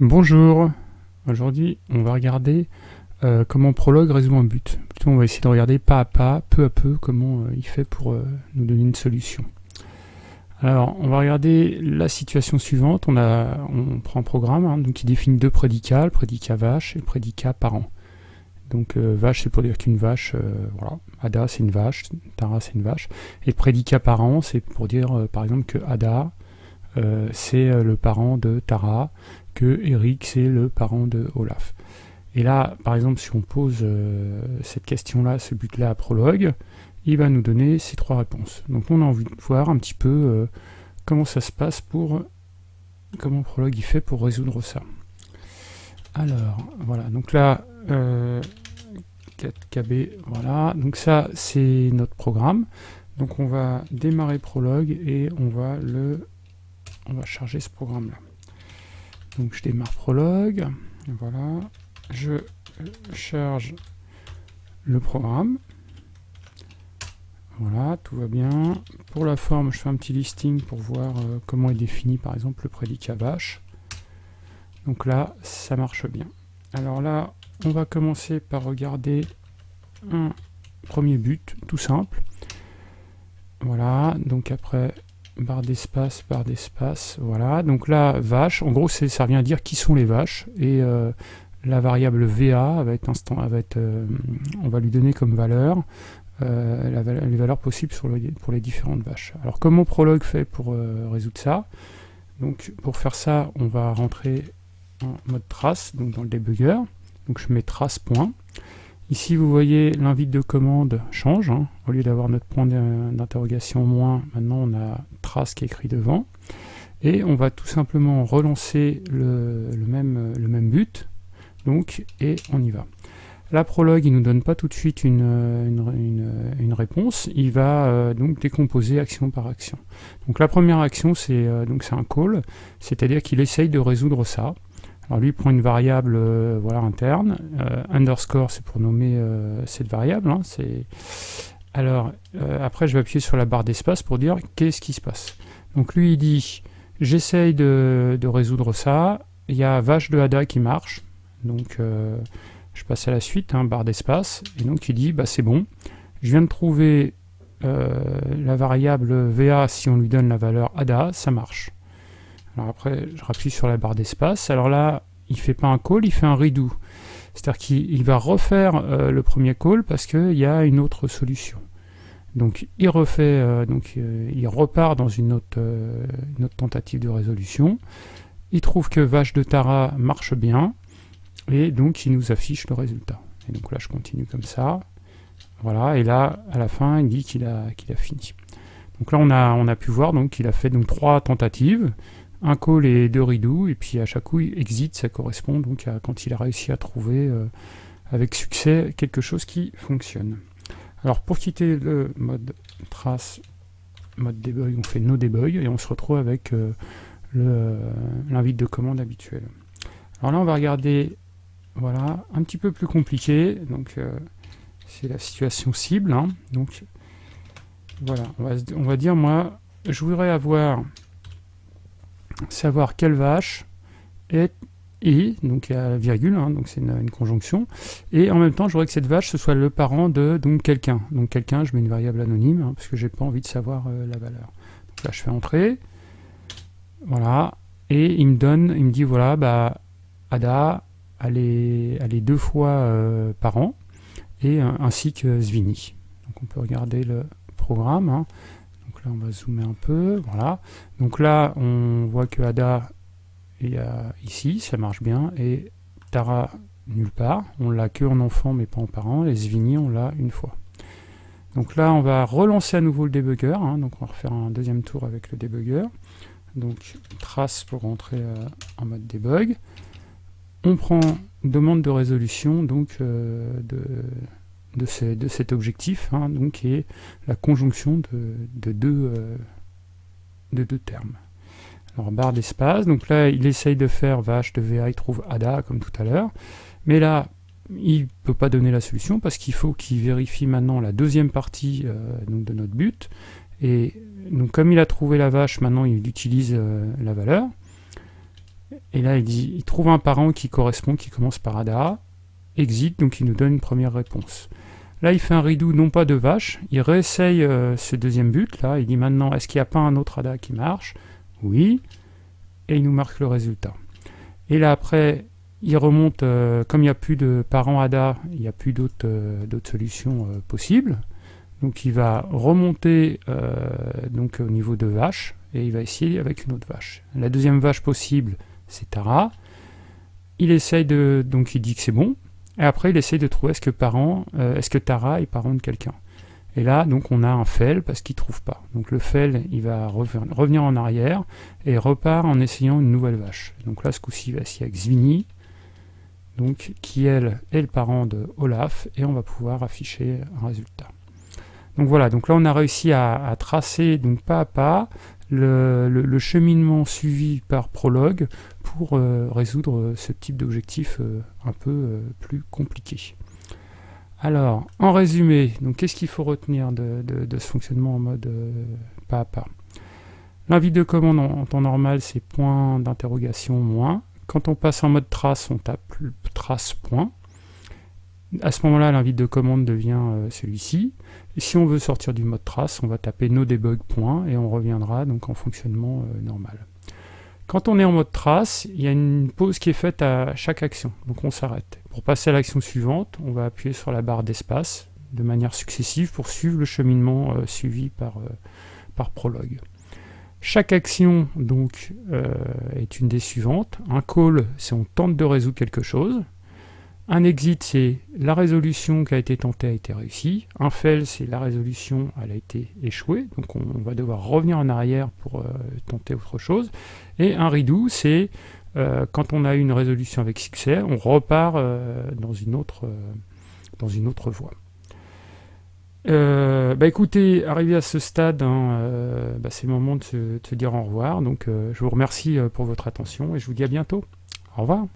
Bonjour, aujourd'hui on va regarder euh, comment Prolog résout un but. Plutôt on va essayer de regarder pas à pas, peu à peu, comment euh, il fait pour euh, nous donner une solution. Alors on va regarder la situation suivante, on, prend un programme hein, qui définit deux prédicats, prédicat vache et le prédicat parent. Donc vache c'est pour dire qu'une vache, voilà, Ada c'est une vache, Tara c'est une vache, et le prédicat parent c'est pour dire par exemple que Ada c'est le parent de Tara, que Eric c'est le parent de Olaf. Et là, par exemple, si on pose euh, cette question-là, ce but-là à Prologue, il va nous donner ces trois réponses. Donc on a envie de voir un petit peu euh, comment ça se passe pour... comment Prologue il fait pour résoudre ça. Alors, voilà, donc là, 4KB, euh, voilà, donc ça c'est notre programme. Donc on va démarrer Prologue et on va le... on va charger ce programme-là. Donc je démarre Prologue, voilà, je charge le programme, voilà, tout va bien. Pour la forme, je fais un petit listing pour voir euh, comment est défini par exemple le prédicat vache. Donc là, ça marche bien. Alors là, on va commencer par regarder un premier but, tout simple. Voilà, donc après, barre d'espace, barre d'espace, voilà. Donc là, vache, en gros, ça revient à dire qui sont les vaches, et euh, la variable VA va être, instant, va être euh, on va lui donner comme valeur euh, les valeurs possibles pour les différentes vaches. Alors comment Prolog fait pour résoudre ça? Donc pour faire ça, on va rentrer en mode trace, donc dans le debugger. Donc je mets trace. Ici, vous voyez, l'invite de commande change. Hein. Au lieu d'avoir notre point d'interrogation moins, maintenant on a trace qui est écrit devant. Et on va tout simplement relancer le, même, but. Donc, et on y va. La prologue, il ne nous donne pas tout de suite une, une, réponse, il va euh, donc décomposer action par action. Donc la première action, c'est euh, donc c'est un call, c'est-à-dire qu'il essaye de résoudre ça. Alors lui il prend une variable euh, interne, euh, underscore c'est pour nommer euh, cette variable. Hein, Alors après je vais appuyer sur la barre d'espace pour dire qu'est-ce qui se passe. Donc lui il dit j'essaye de, résoudre ça, il y a vache de Ada qui marche, donc je passe à la suite, hein, barre d'espace, et donc il dit bah c'est bon, je viens de trouver la variable VA si on lui donne la valeur ADA, ça marche. Alors après, je rappuie sur la barre d'espace. Alors là, il fait pas un call, il fait un redo. C'est-à-dire qu'il va refaire euh, le premier call parce qu'il y a une autre solution. Donc il refait, euh, donc euh, il repart dans une autre, tentative de résolution. Il trouve que vache de Tara marche bien et donc il nous affiche le résultat. Et donc là je continue comme ça. Voilà, et là à la fin il dit qu'il a, a fini. Donc là on a, on a pu voir qu'il a fait donc trois tentatives un call et deux rideaux, et puis à chaque coup, exit, ça correspond donc à quand il a réussi à trouver euh, avec succès quelque chose qui fonctionne. Alors pour quitter le mode trace, mode debug, on fait no debug, et on se retrouve avec euh, euh, l'invite de commande habituel. Alors là, on va regarder, voilà, un petit peu plus compliqué, donc c'est la situation cible, hein. donc voilà, on va, on va dire, moi, je voudrais avoir savoir quelle vache est et, donc il y a virgule, hein, donc c'est une, conjonction, et en même temps je voudrais que cette vache ce soit le parent de quelqu'un. Donc quelqu'un, je mets une variable anonyme, hein, parce que j'ai pas envie de savoir euh, la valeur. Donc là je fais entrer, voilà, et il me donne, il me dit voilà, bah Ada, elle est, elle deux fois euh, parent, et ainsi que Zvini. Donc on peut regarder le programme, hein on va zoomer un peu, voilà. Donc là, on voit que Ada est ici, ça marche bien, et Tara nulle part. On l'a que en enfant, mais pas en parent, et Zvini, on l'a une fois. Donc là, on va relancer à nouveau le debugger, hein. donc on va refaire un deuxième tour avec le debugger. Donc trace pour rentrer euh, en mode debug. On prend demande de résolution donc euh, de de, cet objectif, hein, donc, qui est la conjonction de, de, deux, euh, de deux termes. Alors barre d'espace, donc là il essaye de faire vache de VA, il trouve ADA comme tout à l'heure, mais là il ne peut pas donner la solution parce qu'il faut qu'il vérifie maintenant la deuxième partie euh, de notre but, et donc comme il a trouvé la vache, maintenant il utilise euh, la valeur, Et là, il dit, il trouve un parent qui correspond, qui commence par ADA, exit, donc il nous donne une première réponse. Là, il fait un redo, non pas de vache, il réessaye euh, ce deuxième but, là, il dit maintenant, est-ce qu'il n'y a pas un autre ADA qui marche? Oui, et il nous marque le résultat. Et là, après, il remonte, euh, comme il n'y a plus de parents ADA, il n'y a plus d'autres euh, solutions possibles, donc il va remonter donc au niveau de vache, et il va essayer avec une autre vache. La deuxième vache possible, c'est Tara. Il essaye de... donc il dit que c'est bon, et après, il essaye de trouver est-ce que parent, euh, est-ce que Tara est parent de quelqu'un? Et là, donc, on a un fail parce qu'il trouve pas. Donc le fail, il va revenir en arrière et repart en essayant une nouvelle vache. Donc là, ce coup-ci, il va essayer avec Zvini, donc, qui, elle, est le parent de Olaf, et on va pouvoir afficher un résultat. Donc voilà, donc là, on a réussi à, tracer, donc pas à pas, le, cheminement suivi par Prologue pour euh, résoudre ce type d'objectif euh, un peu euh, plus compliqué. Alors, en résumé, qu'est-ce qu'il faut retenir de, ce fonctionnement en mode pas à pas? L'invite de commande en, temps normal, c'est point d'interrogation moins. Quand on passe en mode trace, on tape trace point. À ce moment-là, l'invite de commande devient celui-ci. Et si on veut sortir du mode trace, on va taper no debug point et on reviendra donc en fonctionnement normal. Quand on est en mode trace, il y a une pause qui est faite à chaque action, donc on s'arrête. Pour passer à l'action suivante, on va appuyer sur la barre d'espace de manière successive pour suivre le cheminement euh, suivi par, euh, par Prologue. Chaque action donc euh, est une des suivantes. Un call, c'est on tente de résoudre quelque chose. Un exit, c'est la résolution qui a été tentée a été réussie. Un fail, c'est la résolution, elle a été échouée. Donc on, va devoir revenir en arrière pour euh, tenter autre chose. Et un redo, c'est euh, quand on a une résolution avec succès, on repart euh, dans, une autre, voie. bah écoutez, arrivé à ce stade, hein, bah c'est le moment de se, de se, dire au revoir. Donc je vous remercie pour votre attention et je vous dis à bientôt. Au revoir.